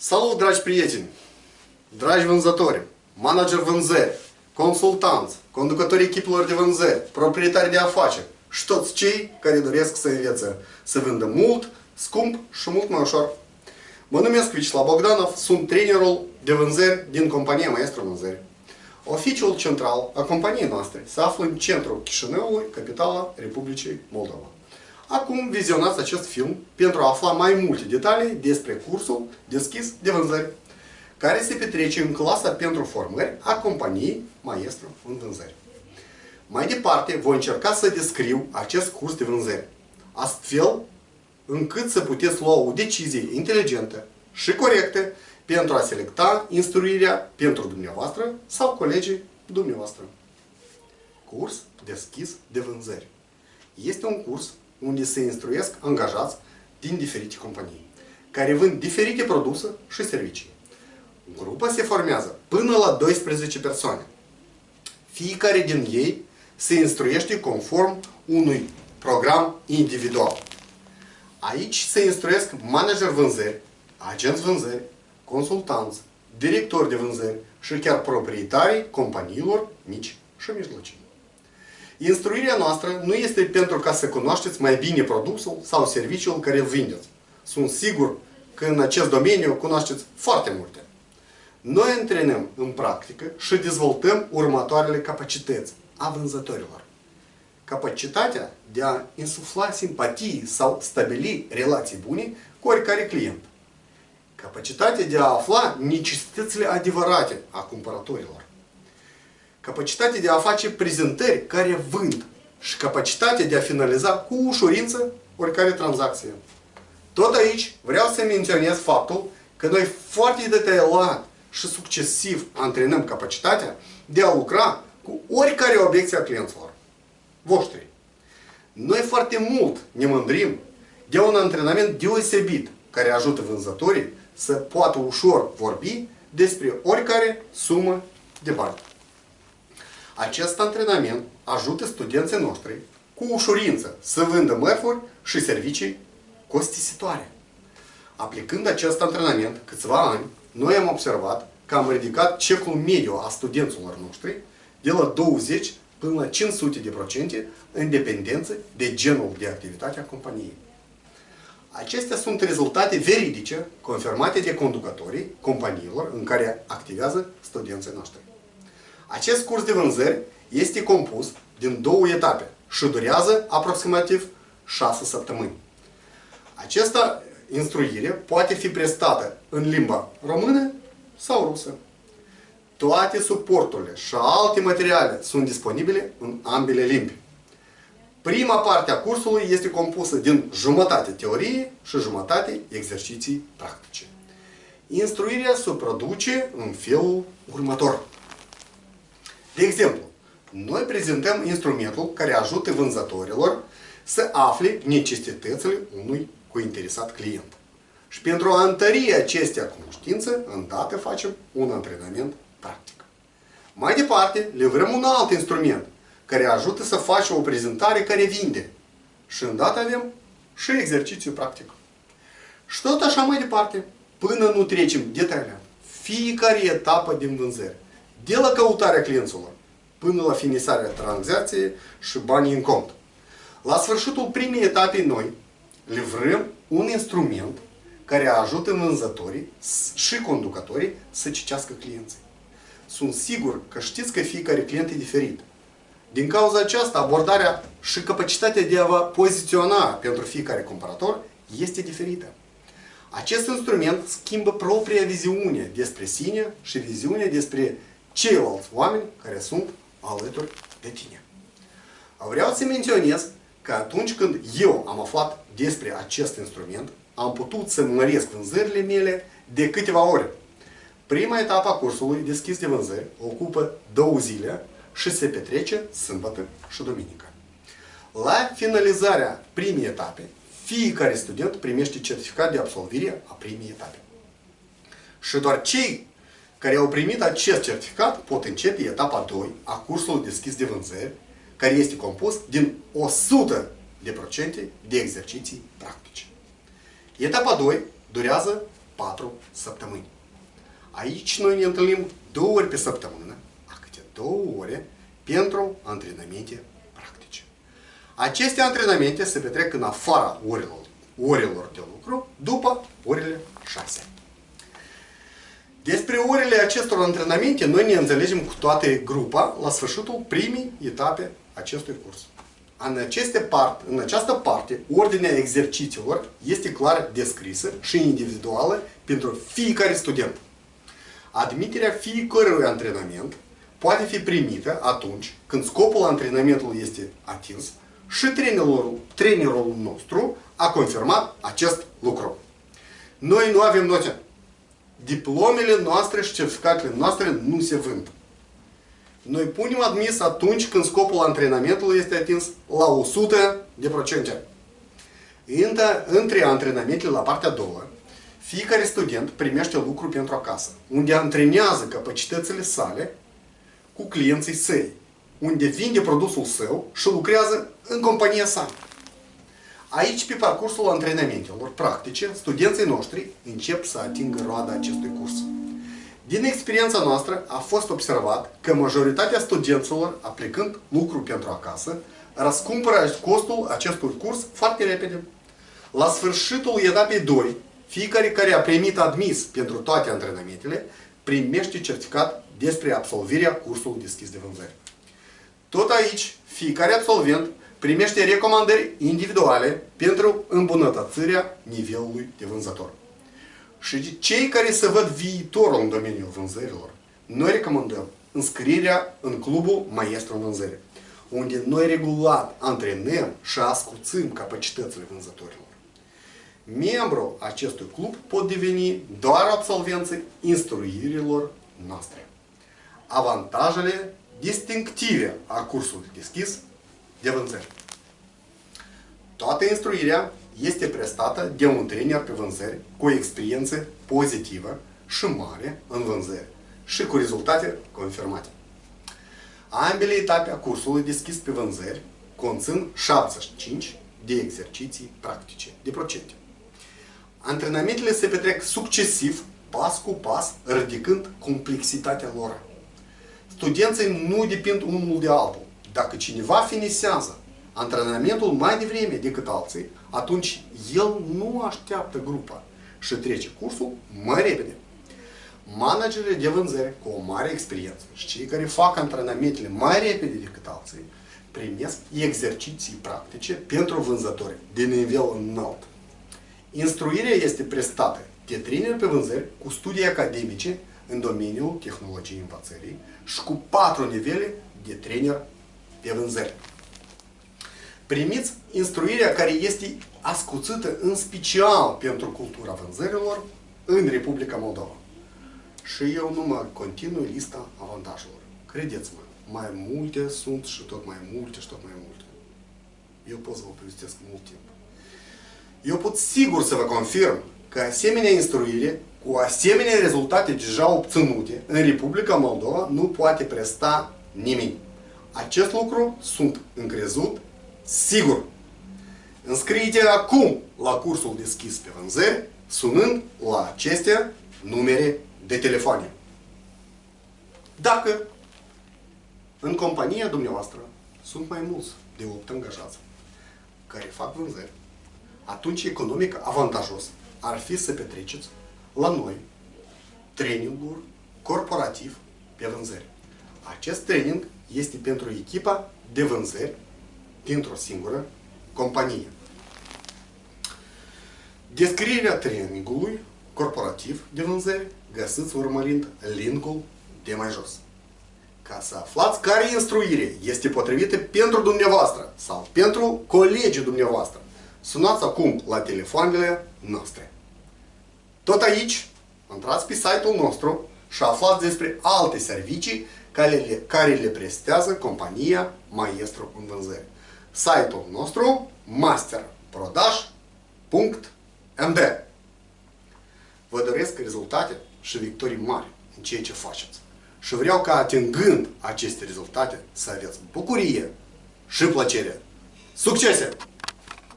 Salut, dragi prieteni! Dragi vânzători, manager vânzări, consultanți, conducători echipelor de vânzări, proprietari de afaceri și toți cei care doresc să învețe să vândă mult, scump și mult mai ușor. Mă numesc Vicislav Bogdanov, sunt trainerul de vânzări din compania Maestru Vânzări. Oficiul central a companiei noastre se află în centrul Chișinăului, capitala Republicii Moldova. Acum vizionați acest film pentru a afla mai multe detalii despre cursul deschis de vânzări, care se petrece în clasa pentru formări a companiei Maestru în vânzări. Mai departe, voi încerca să descriu acest curs de vânzări, astfel încât să puteți lua o decizie inteligentă și corectă pentru a selecta instruirea pentru dumneavoastră sau colegii dumneavoastră. Curs deschis de vânzări. Este un curs unde se instruiesc angajați din diferite companii, care vând diferite produse și servicii. Grupa se formează până la 12 persoane. Fiecare din ei se instruiește conform unui program individual. Aici se instruiesc manager vânzări, agenți vânzări, consultanți, directori de vânzări și chiar proprietarii companiilor mici și mijlocii. Instruirea noastră nu este pentru ca să cunoașteți mai bine produsul sau serviciul care îl vindeți. Sunt sigur că în acest domeniu cunoașteți foarte multe. Noi antrenăm în practică și dezvoltăm următoarele capacități a vânzătorilor. Capacitatea de a insufla simpatii sau stabili relații bune cu oricare client. Capacitatea de a afla necesitățile adevărate a cumpărătorilor capacitatea de a face prezentări care vând și capacitatea de a finaliza cu ușurință oricare tranzacție. Tot aici vreau să menționez faptul că noi foarte detaliat și succesiv antrenăm capacitatea de a lucra cu oricare obiecție a clienților voștri. Noi foarte mult ne mândrim de un antrenament deosebit care ajută vânzătorii să poată ușor vorbi despre oricare sumă de bani. Acest antrenament ajută studenții noștri cu ușurință să vândă mărfuri și servicii costisitoare. Aplicând acest antrenament câțiva ani, noi am observat că am ridicat cecul mediu a studenților noștri de la 20 până la 500 de procente în dependență de genul de activitate a companiei. Acestea sunt rezultate veridice confirmate de conducătorii companiilor în care activează studenții noștri. Acest curs de vânzări este compus din două etape și durează aproximativ 6 săptămâni. Această instruire poate fi prestată în limba română sau rusă. Toate suporturile și alte materiale sunt disponibile în ambele limbi. Prima parte a cursului este compusă din jumătate teorie și jumătate exerciții practice. Instruirea se produce în felul următor. De exemplu, noi prezentăm instrumentul care ajută vânzătorilor să afle necesitățile unui cointeresat client. Și pentru a întări acestea cunoștințe, îndată facem un antrenament practic. Mai departe, livrăm un alt instrument care ajută să faci o prezentare care vinde. Și îndată avem și exercițiu practic. Și tot așa mai departe, până nu trecem detaliat fiecare etapă din vânzări de la căutarea clienților până la finisarea tranzacției și banii în cont. La sfârșitul primei etape noi livrăm un instrument care ajută vânzătorii și conducătorii să citească clienții. Sunt sigur că știți că fiecare client e diferit. Din cauza aceasta, abordarea și capacitatea de a vă poziționa pentru fiecare cumpărător este diferită. Acest instrument schimbă propria viziune despre sine și viziunea despre ceilalți oameni care sunt alături de tine. Vreau să menționez că atunci când eu am aflat despre acest instrument, am putut să măresc vânzările mele de câteva ore. Prima etapă a cursului deschis de vânzări ocupă două zile și se petrece sâmbătă și duminică. La finalizarea primei etape, fiecare student primește certificat de absolvire a primei etape. Și doar cei care au primit acest certificat pot începe etapa 2 a cursului deschis de vânzări, care este compus din 100 de procente de exerciții practice. Etapa 2 durează 4 săptămâni. Aici noi ne întâlnim două ori pe săptămână, a câte două ore, pentru antrenamente practice. Aceste antrenamente se petrec în afara orelor, orelor de lucru, după orele 6. Despre orele acestor antrenamente noi ne înțelegem cu toate grupa la sfârșitul primii etape acestui curs. În, aceste part, în această parte, ordinea exercițiilor este clar descrisă și individuală pentru fiecare student. Admiterea fiecărui antrenament poate fi primită atunci când scopul antrenamentului este atins și trainerul, trainerul nostru a confirmat acest lucru. Noi nu avem note. Diplomele noastre și certificatele noastre nu se vând. Noi punem admis atunci când scopul antrenamentului este atins la 100 de procente. Între antrenamentele la partea a doua, fiecare student primește lucru pentru acasă, unde antrenează capacitățile sale cu clienții săi, unde vinde produsul său și lucrează în compania sa. Aici, pe parcursul antrenamentelor practice, studenții noștri încep să atingă roada acestui curs. Din experiența noastră a fost observat că majoritatea studenților, aplicând lucru pentru acasă, răscumpără costul acestui curs foarte repede. La sfârșitul etapei 2, fiecare care a primit admis pentru toate antrenamentele primește certificat despre absolvirea cursului deschis de vânzări. Tot aici, fiecare absolvent primește recomandări individuale pentru îmbunătățirea nivelului de vânzător. Și cei care se văd viitorul în domeniul vânzărilor, noi recomandăm înscrierea în clubul Maestru în Vânzări, unde noi regulat antrenăm și ascuțim capacitățile vânzătorilor. Membru acestui club pot deveni doar absolvenții instruirilor noastre. Avantajele distinctive a cursului deschis de vânzări. Toată instruirea este prestată de un trainer pe vânzări cu o experiență pozitivă și mare în vânzări și cu rezultate confirmate. Ambele etape a cursului deschis pe vânzări conțin 75 de exerciții practice, de procente. Antrenamentele se petrec succesiv, pas cu pas, ridicând complexitatea lor. Studenții nu depind unul de altul. Dacă cineva finisează antrenamentul mai devreme decât alții, atunci el nu așteaptă grupa și trece cursul mai repede. Managerii de vânzări cu o mare experiență și cei care fac antrenamentele mai repede decât alții primesc exerciții practice pentru vânzători de nivel înalt. Instruirea este prestată de trainer pe vânzări cu studii academice în domeniul tehnologiei învățării și cu patru nivele de trainer pe vânzări primiți instruirea care este ascuțită în special pentru cultura vânzărilor în Republica Moldova. Și eu nu mă continui lista avantajelor. Credeți-mă, mai multe sunt și tot mai multe și tot mai multe. Eu pot să vă povestesc mult timp. Eu pot sigur să vă confirm că asemenea instruire, cu asemenea rezultate deja obținute în Republica Moldova, nu poate presta nimeni. Acest lucru sunt încrezut Sigur! Înscrie-te acum la cursul deschis pe vânzări, sunând la aceste numere de telefoane. Dacă în compania dumneavoastră sunt mai mulți de 8 angajați care fac vânzări, atunci economic avantajos ar fi să petreceți la noi traininguri corporativ pe vânzări. Acest training este pentru echipa de vânzări dintr-o singură companie. Descrierea trainingului corporativ de vânzări găsiți urmărind linkul de mai jos. Ca să aflați care instruire este potrivită pentru dumneavoastră sau pentru colegii dumneavoastră, sunați acum la telefoanele noastre. Tot aici, intrați pe site-ul nostru și aflați despre alte servicii care le, care le prestează compania Maestru în vânzări site-ul nostru masterprodaj.md Vă doresc rezultate și victorii mari în ceea ce faceți. Și vreau ca atingând aceste rezultate să aveți bucurie și plăcere. Succese!